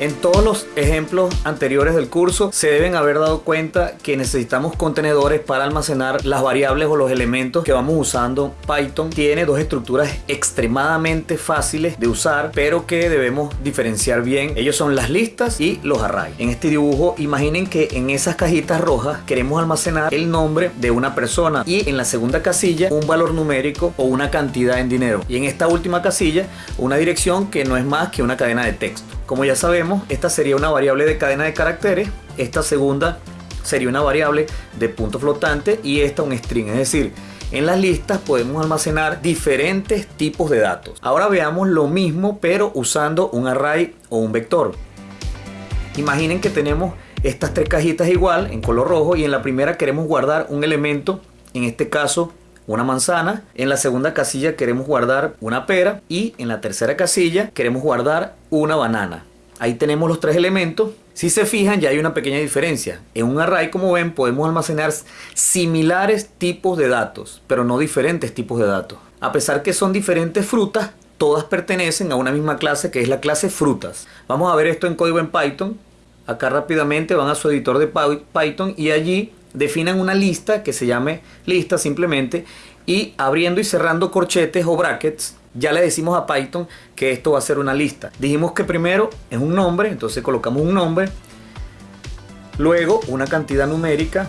En todos los ejemplos anteriores del curso se deben haber dado cuenta que necesitamos contenedores para almacenar las variables o los elementos que vamos usando. Python tiene dos estructuras extremadamente fáciles de usar pero que debemos diferenciar bien. Ellos son las listas y los arrays. En este dibujo imaginen que en esas cajitas rojas queremos almacenar el nombre de una persona y en la segunda casilla un valor numérico o una cantidad en dinero. Y en esta última casilla una dirección que no es más que una cadena de texto. Como ya sabemos, esta sería una variable de cadena de caracteres, esta segunda sería una variable de punto flotante y esta un string, es decir, en las listas podemos almacenar diferentes tipos de datos. Ahora veamos lo mismo pero usando un array o un vector. Imaginen que tenemos estas tres cajitas igual en color rojo y en la primera queremos guardar un elemento, en este caso una manzana, en la segunda casilla queremos guardar una pera y en la tercera casilla queremos guardar una banana. Ahí tenemos los tres elementos. Si se fijan ya hay una pequeña diferencia. En un array como ven podemos almacenar similares tipos de datos, pero no diferentes tipos de datos. A pesar que son diferentes frutas, todas pertenecen a una misma clase que es la clase frutas. Vamos a ver esto en código en Python. Acá rápidamente van a su editor de Python y allí definan una lista que se llame lista simplemente y abriendo y cerrando corchetes o brackets ya le decimos a Python que esto va a ser una lista. Dijimos que primero es un nombre, entonces colocamos un nombre, luego una cantidad numérica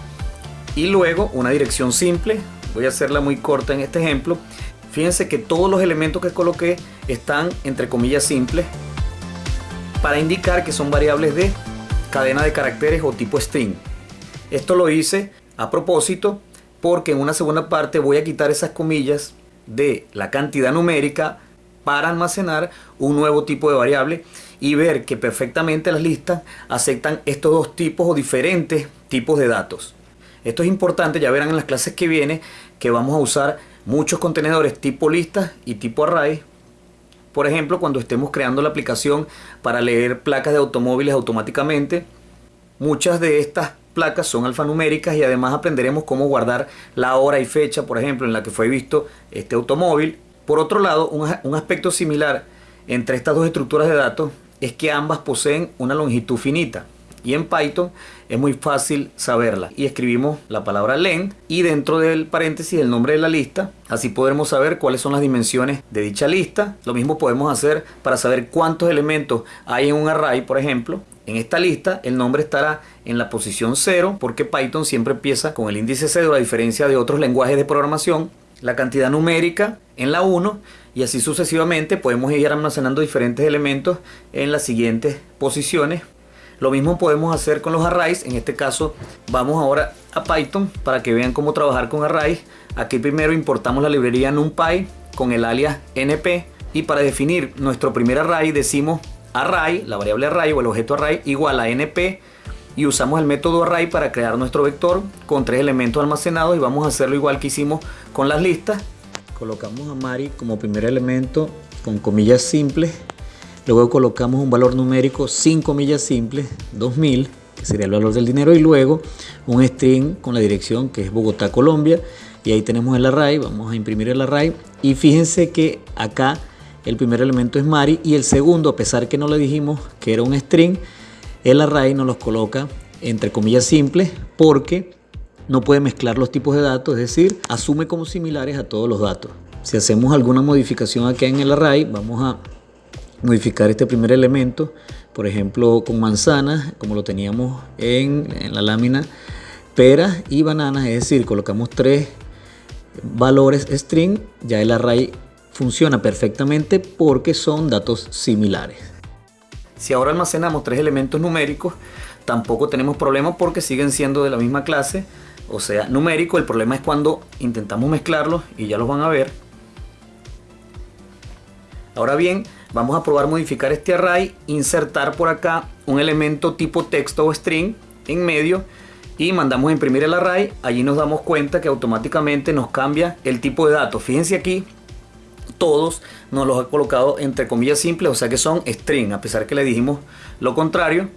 y luego una dirección simple. Voy a hacerla muy corta en este ejemplo. Fíjense que todos los elementos que coloqué están entre comillas simples para indicar que son variables de cadena de caracteres o tipo string. Esto lo hice a propósito porque en una segunda parte voy a quitar esas comillas de la cantidad numérica para almacenar un nuevo tipo de variable y ver que perfectamente las listas aceptan estos dos tipos o diferentes tipos de datos. Esto es importante, ya verán en las clases que viene que vamos a usar muchos contenedores tipo listas y tipo array. Por ejemplo, cuando estemos creando la aplicación para leer placas de automóviles automáticamente, muchas de estas placas son alfanuméricas y además aprenderemos cómo guardar la hora y fecha, por ejemplo, en la que fue visto este automóvil. Por otro lado, un, aspecto similar entre estas dos estructuras de datos es que ambas poseen una longitud finita y en Python es muy fácil saberla. Y escribimos la palabra len y dentro del paréntesis el nombre de la lista. Así podremos saber cuáles son las dimensiones de dicha lista. Lo mismo podemos hacer para saber cuántos elementos hay en un array por ejemplo en esta lista el nombre estará en la posición 0 porque Python siempre empieza con el índice 0 a diferencia de otros lenguajes de programación. La cantidad numérica en la 1 y así sucesivamente podemos ir almacenando diferentes elementos en las siguientes posiciones. Lo mismo podemos hacer con los arrays. En este caso vamos ahora a Python para que vean cómo trabajar con arrays. Aquí primero importamos la librería NumPy con el alias np y para definir nuestro primer array decimos array, la variable array o el objeto array igual a np y usamos el método array para crear nuestro vector con tres elementos almacenados y vamos a hacerlo igual que hicimos con las listas. Colocamos a Mari como primer elemento con comillas simples, luego colocamos un valor numérico sin comillas simples, 2000, que sería el valor del dinero, y luego un string con la dirección que es Bogotá, Colombia, y ahí tenemos el array, vamos a imprimir el array, y fíjense que acá el primer elemento es Mari y el segundo, a pesar que no le dijimos que era un string, el array nos los coloca entre comillas simples porque no puede mezclar los tipos de datos, es decir, asume como similares a todos los datos. Si hacemos alguna modificación aquí en el array, vamos a modificar este primer elemento, por ejemplo con manzanas, como lo teníamos en, en la lámina, peras y bananas, es decir, colocamos tres valores string, ya el array funciona perfectamente porque son datos similares. Si ahora almacenamos tres elementos numéricos, tampoco tenemos problema porque siguen siendo de la misma clase, o sea, numérico. El problema es cuando intentamos mezclarlos y ya los van a ver. Ahora bien, vamos a probar modificar este array, insertar por acá un elemento tipo texto o string en medio y mandamos a imprimir el array. Allí nos damos cuenta que automáticamente nos cambia el tipo de datos. Fíjense aquí todos nos los ha colocado entre comillas simples, o sea que son string, a pesar que le dijimos lo contrario.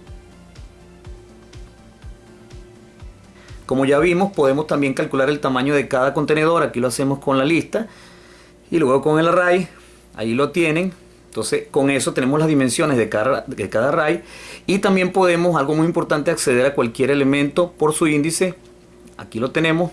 Como ya vimos, podemos también calcular el tamaño de cada contenedor, aquí lo hacemos con la lista y luego con el array, ahí lo tienen. Entonces, con eso tenemos las dimensiones de cada, de cada array y también podemos, algo muy importante, acceder a cualquier elemento por su índice. Aquí lo tenemos.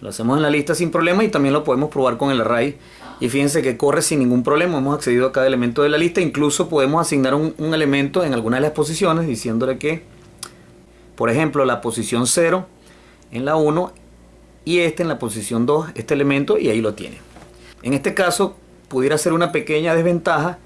Lo hacemos en la lista sin problema y también lo podemos probar con el array. Y fíjense que corre sin ningún problema. Hemos accedido a cada elemento de la lista. Incluso podemos asignar un, elemento en alguna de las posiciones diciéndole que, por ejemplo, la posición 0 en la 1 y este en la posición 2, este elemento, y ahí lo tiene. En este caso, pudiera ser una pequeña desventaja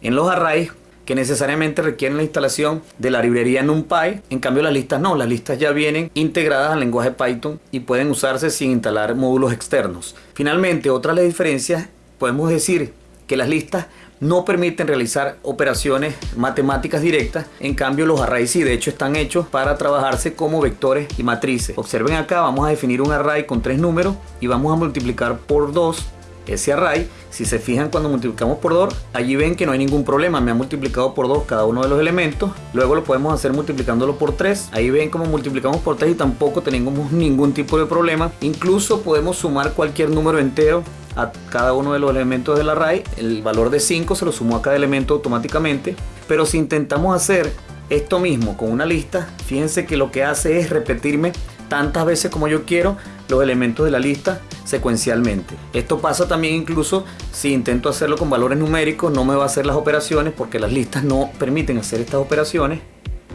en los arrays que necesariamente requieren la instalación de la librería NumPy. En cambio las listas no, las listas ya vienen integradas al lenguaje Python y pueden usarse sin instalar módulos externos. Finalmente, otra de las diferencias, podemos decir que las listas no permiten realizar operaciones matemáticas directas, en cambio los arrays sí, de hecho están hechos para trabajarse como vectores y matrices. Observen acá, vamos a definir un array con tres números y vamos a multiplicar por 2 ese array, si se fijan cuando multiplicamos por 2, allí ven que no hay ningún problema, me ha multiplicado por 2 cada uno de los elementos, luego lo podemos hacer multiplicándolo por 3, ahí ven como multiplicamos por 3 y tampoco tenemos ningún tipo de problema, incluso podemos sumar cualquier número entero a cada uno de los elementos del array, el valor de 5 se lo sumó a cada elemento automáticamente, pero si intentamos hacer esto mismo con una lista, fíjense que lo que hace es repetirme tantas veces como yo quiero los elementos de la lista secuencialmente. Esto pasa también incluso si intento hacerlo con valores numéricos, no me va a hacer las operaciones porque las listas no permiten hacer estas operaciones.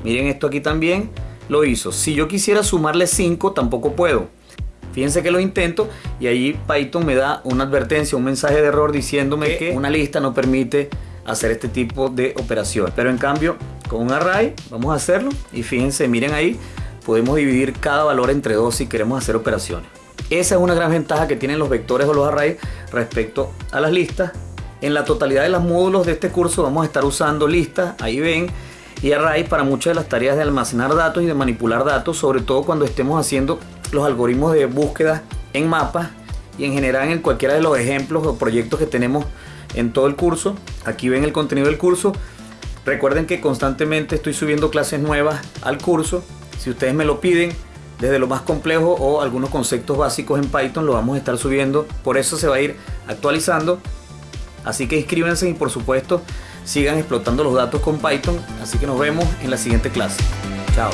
Miren esto aquí también, lo hizo. Si yo quisiera sumarle 5, tampoco puedo. Fíjense que lo intento y ahí Python me da una advertencia, un mensaje de error diciéndome que una lista no permite hacer este tipo de operación. Pero en cambio, con un array vamos a hacerlo y fíjense, miren ahí, podemos dividir cada valor entre dos si queremos hacer operaciones. Esa es una gran ventaja que tienen los vectores o los arrays respecto a las listas. En la totalidad de los módulos de este curso vamos a estar usando listas, ahí ven, y array para muchas de las tareas de almacenar datos y de manipular datos, sobre todo cuando estemos haciendo los algoritmos de búsqueda en mapas y en general en cualquiera de los ejemplos o proyectos que tenemos en todo el curso. Aquí ven el contenido del curso. Recuerden que constantemente estoy subiendo clases nuevas al curso. Si ustedes me lo piden, desde lo más complejo o algunos conceptos básicos en Python lo vamos a estar subiendo. Por eso se va a ir actualizando. Así que inscríbanse y por supuesto sigan explotando los datos con Python. Así que nos vemos en la siguiente clase. Chao.